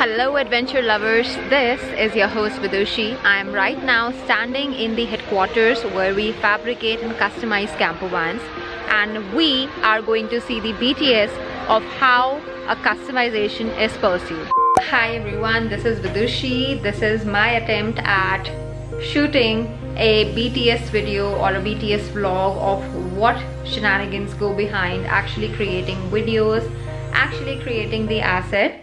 Hello adventure lovers, this is your host Vidushi. I am right now standing in the headquarters where we fabricate and customize camper vans and we are going to see the BTS of how a customization is pursued. Hi everyone, this is Vidushi. This is my attempt at shooting a BTS video or a BTS vlog of what shenanigans go behind actually creating videos, actually creating the asset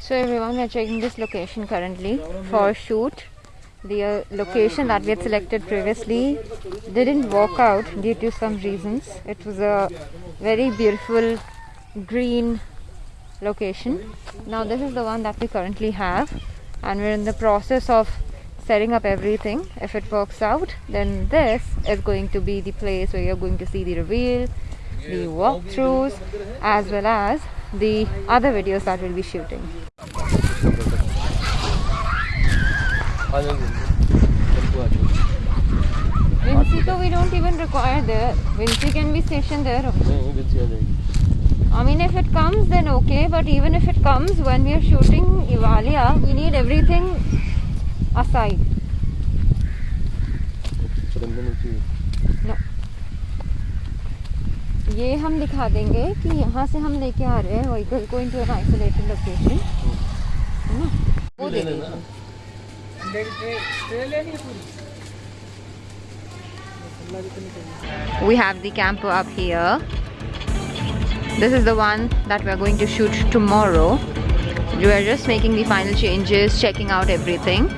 So everyone, we are checking this location currently for shoot. The uh, location that we had selected previously didn't work out due to some reasons. It was a very beautiful green location. Now this is the one that we currently have and we're in the process of setting up everything. If it works out, then this is going to be the place where you're going to see the reveal, the walkthroughs, as well as the other videos that we'll be shooting. Vinci so we don't even require there. Vinci can be stationed there. I mean if it comes then okay but even if it comes when we are shooting Ivalia we need everything aside. ये हम दिखा देंगे कि यहाँ से हम लेके आ रहे हैं व्हीकल को इनटू एन आइसोलेटेड लोकेशन है ना वो दे We have the camper up here. This is the one that we are going to shoot tomorrow. We are just making the final changes, checking out everything.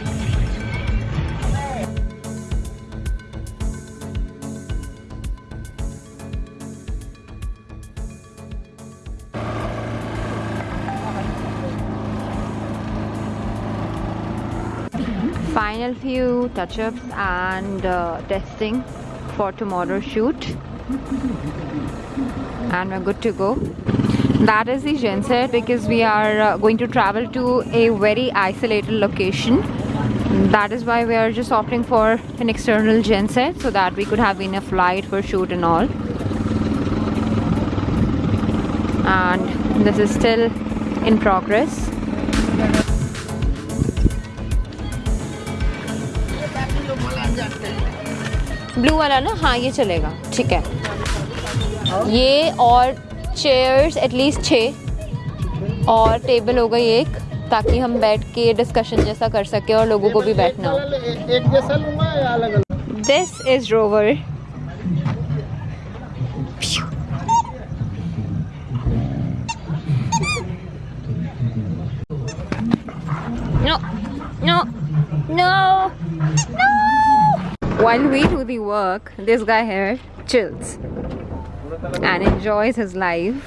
Final few touch-ups and uh, testing for tomorrow's shoot. And we're good to go. That is the genset because we are uh, going to travel to a very isolated location. That is why we are just opting for an external genset so that we could have enough light for shoot and all. And this is still in progress blue वाला ना हाँ ये चलेगा ठीक है। ये और chairs at least छः और टेबल हो गई एक ताकि हम बैठ के डिस्कशन जैसा कर सके और लोगों को भी बैठना हो। एक जैसा लूँगा या अलग अलग? This is rover No, no, no, no. While we do the work, this guy here chills and enjoys his life.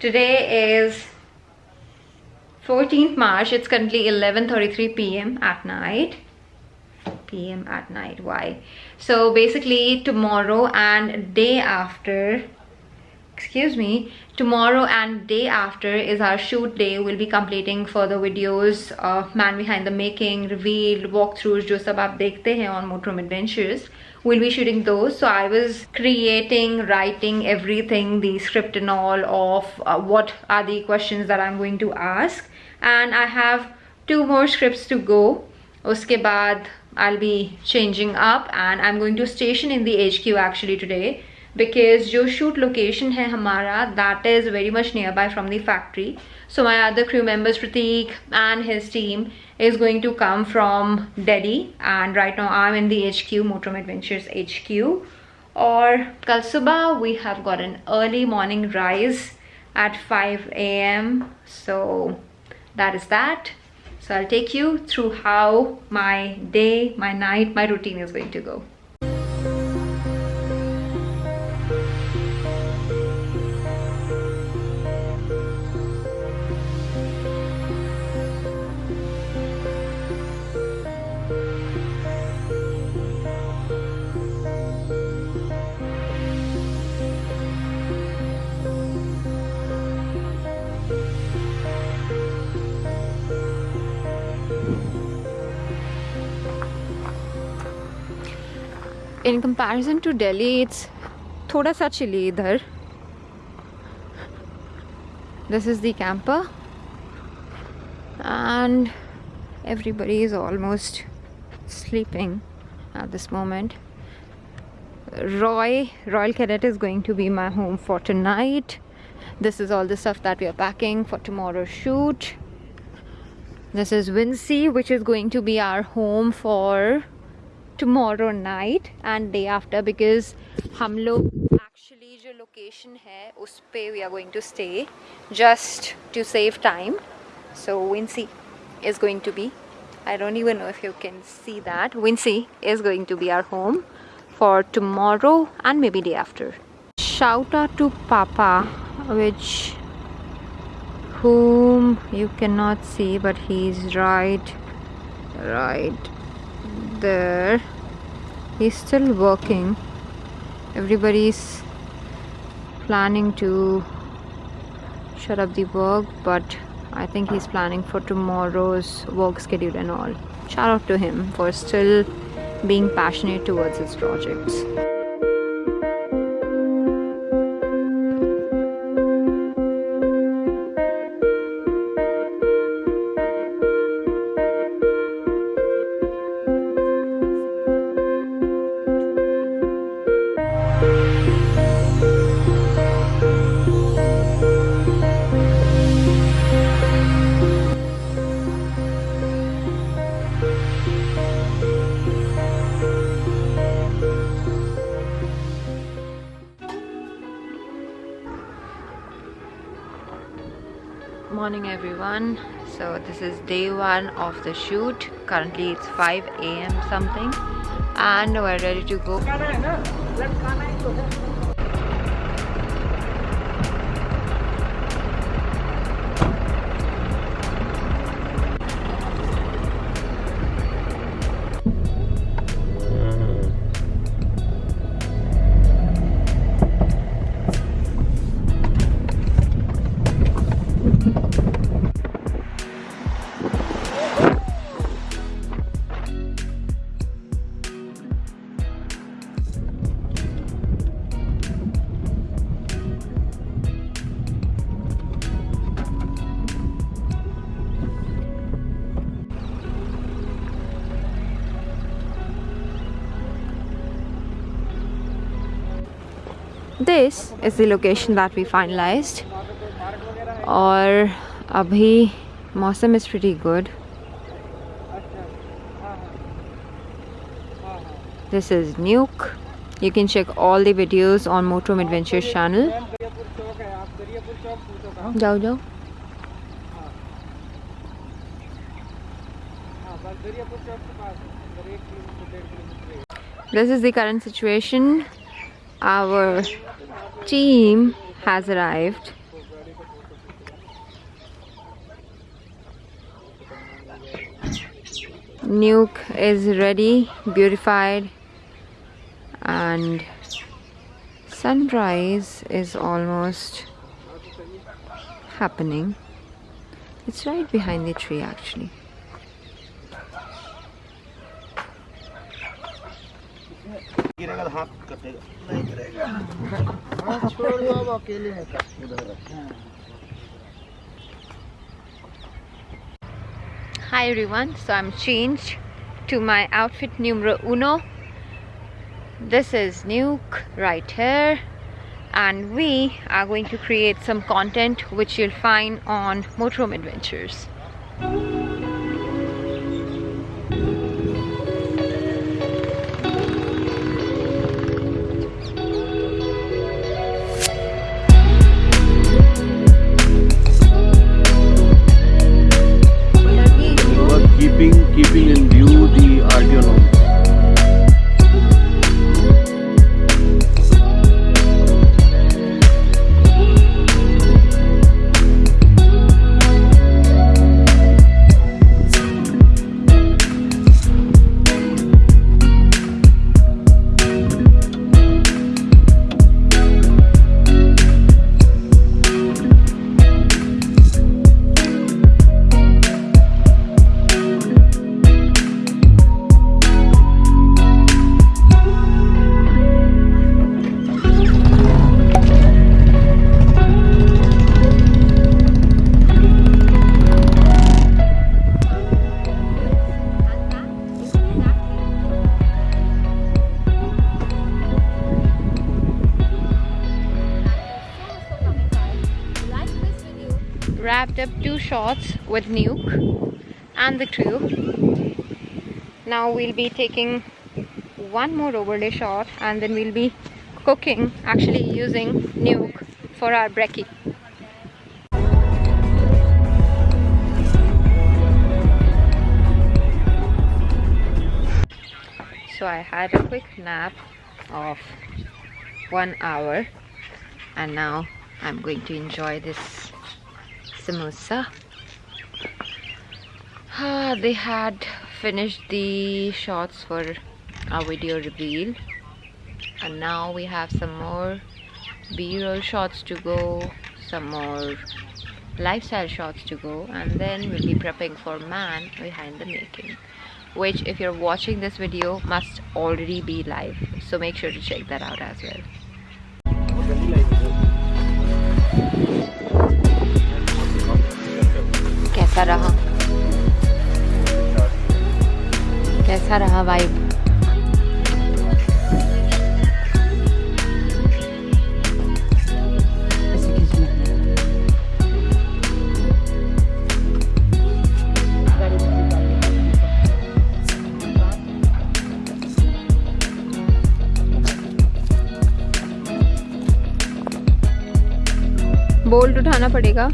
Today is 14th March. It's currently 11:33 p.m. at night p.m. at night. Why? So basically tomorrow and day after excuse me tomorrow and day after is our shoot day we'll be completing further videos of man behind the making revealed walkthroughs jo sab aap dekhte hain on motorhome adventures we'll be shooting those so i was creating writing everything the script and all of uh, what are the questions that i'm going to ask and i have two more scripts to go uske baad I'll be changing up and I'm going to station in the HQ actually today because जो shoot location है हमारा that is very much nearby from the factory. So my other crew members Prateek and his team is going to come from Delhi and right now I'm in the HQ Motorhome Adventures HQ. Or kal subah we have got an early morning rise at 5 a.m. So that is that. So I'll take you through how my day, my night, my routine is going to go. In comparison to Delhi it's thoda sa chilly idhar. This is the camper. And everybody is almost sleeping at this moment. Roy Royal Cadet is going to be my home for tonight. This is all the stuff that we are packing for tomorrow's shoot. This is Vincy which is going to be our home for tomorrow night and day after because हम लोग actually जो location है उस पे we are going to stay just to save time so Wincy is going to be I don't even know if you can see that Wincy is going to be our home for tomorrow and maybe day after shout out to Papa which whom you cannot see but he's right right there he's still working. Everybody's planning to shut up the work but I think he's planning for tomorrow's work schedule and all. Shout out to him for still being passionate towards his projects morning everyone. So this is day one of the shoot. Currently it's 5 a.m something. And we're ready to go this is the location that we finalized और अभी मौसम is pretty good this is Nuke you can check all the videos on Motorhome Adventures channel जाओ जाओ this is the current situation our team has arrived nuke is ready beautified and sunrise is almost happening it's right behind the tree actually गिरेगा तो हाथ कटेगा नहीं गिरेगा हाँ छोड़ दो अब अकेले हैं का उधर Hi everyone, so I'm changed to my outfit numero uno. This is Nuke right here, and we are going to create some content which you'll find on Motorhome Adventures. Up two shots with Nuke and the crew. Now we'll be taking one more overlay shot and then we'll be cooking, actually using Nuke for our brekkie. So I had a quick nap of one hour and now I'm going to enjoy this samosa. Ah, they had finished the shots for our video reveal. And now we have some more b-roll shots to go some more lifestyle shots to go and then we'll be prepping for man behind the making which if you're watching this video must already be live. So make sure to check that out as well कैसा रहा? कैसा रहा vibe bolt उठाना पड़ेगा।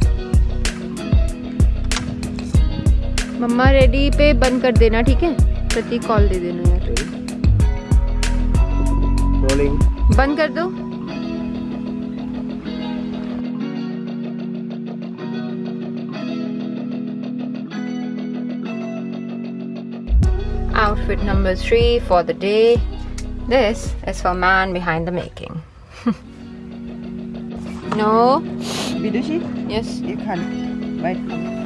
मम्मा ready पे बंद कर देना ठीक है प्रतीक कॉल दे देना यार बंद कर दो Outfit number three for the day. This is for man behind the making. no. Vidushi Yes. ये खान बाइट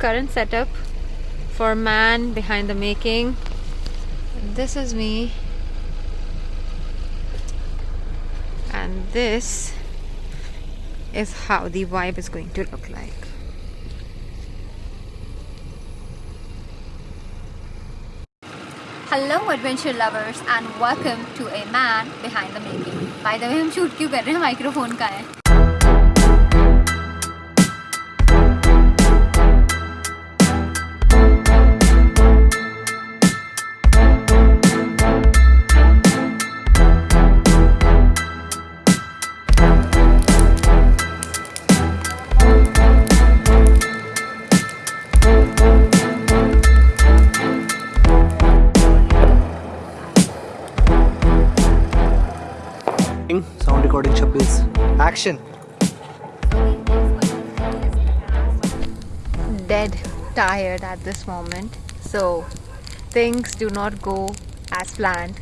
current setup for man behind the making this is me and this is how the vibe is going to look like hello adventure lovers and welcome to a man behind the making by the way हम shoot क्यों कर रहे हैं microphone का है recording. Sound recording, Shabbiz. Action. Dead tired at this moment. So things do not go as planned.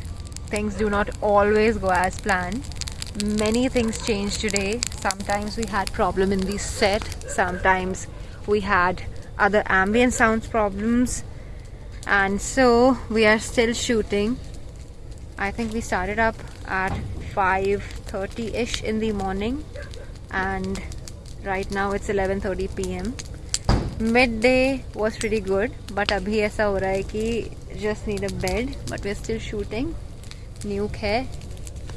Things do not always go as planned. Many things changed today. Sometimes we had problem in the set. Sometimes we had other ambient sounds problems. And so we are still shooting. I think we started up at 5.30ish in the morning. And right now it's 11.30 pm midday was pretty good but अभी ऐसा हो रहा है कि just need a bed but we are still shooting न्यूक है,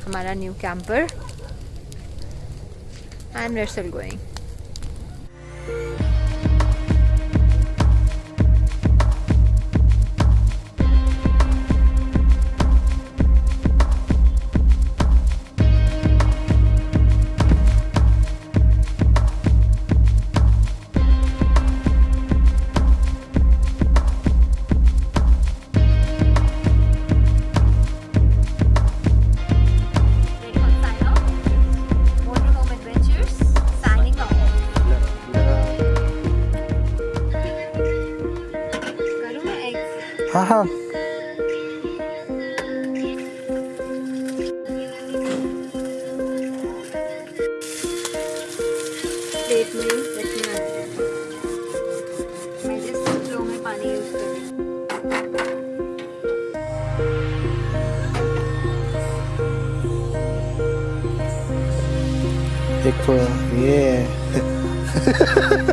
हमारा new camper and we're still going plate में रखना है मैं पानी यूज़ देखो ये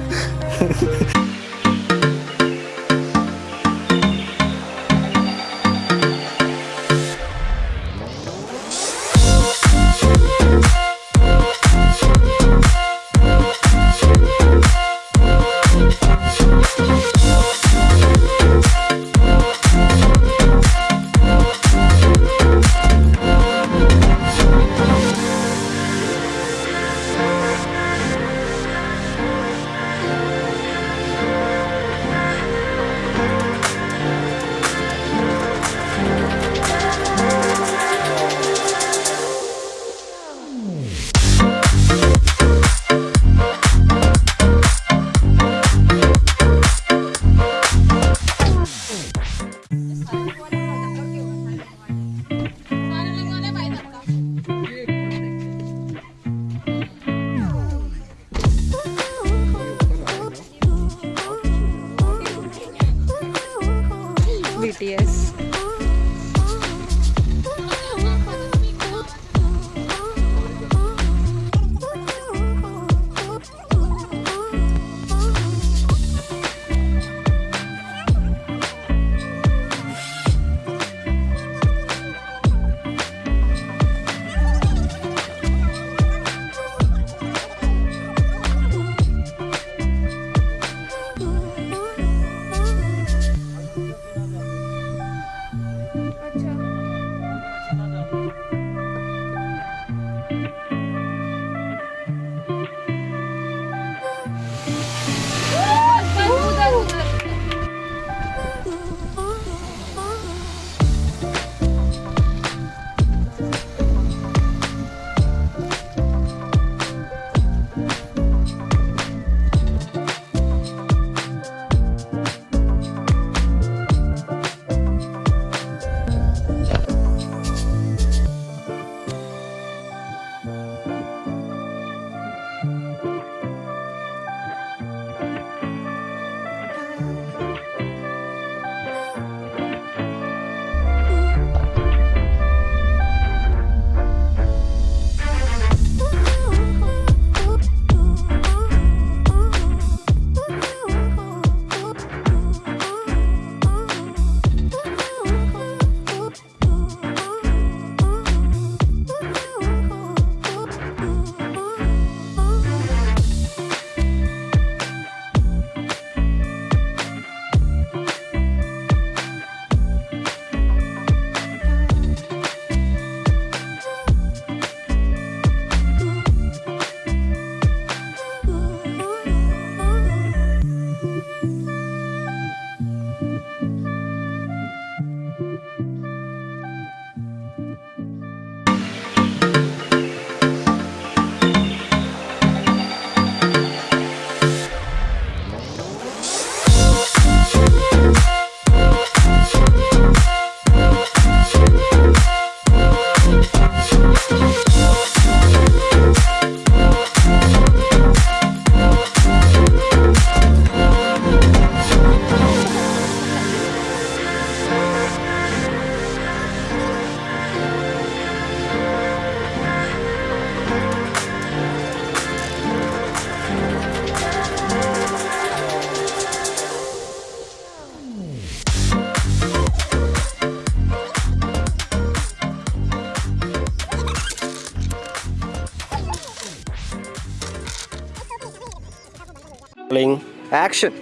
action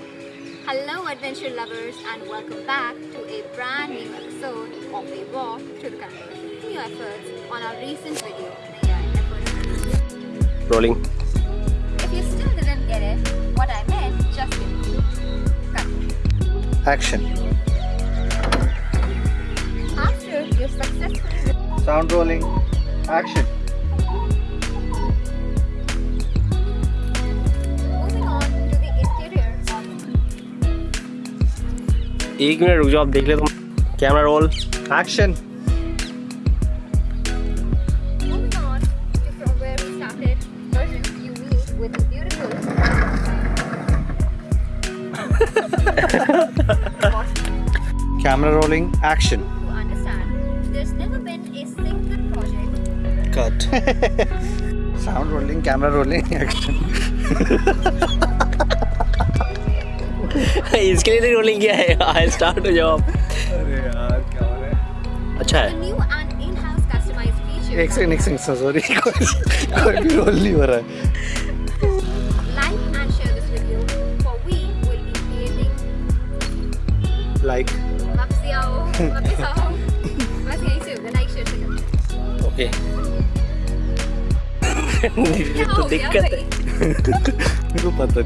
Hello, adventure lovers, and welcome back to a brand new episode of A Walk to the Country. New efforts on our recent video, rolling If you still didn't get it, what I meant, just. Cut. action After you successfully sound rolling action एक मिनट रुक जाओ आप देख ले तुम camera roll. Action camera rolling action sound rolling camera rolling action इसके लिए तो रोलिंग किया है आई स्टार्ट हो जाओ अरे यार क्या हो रहा है? अच्छा है। एक सेकंड एक सेकंड सॉरी कोई भी रोल नहीं हो रहा है। Like ओके तो दिक्कत है। मेरे को पता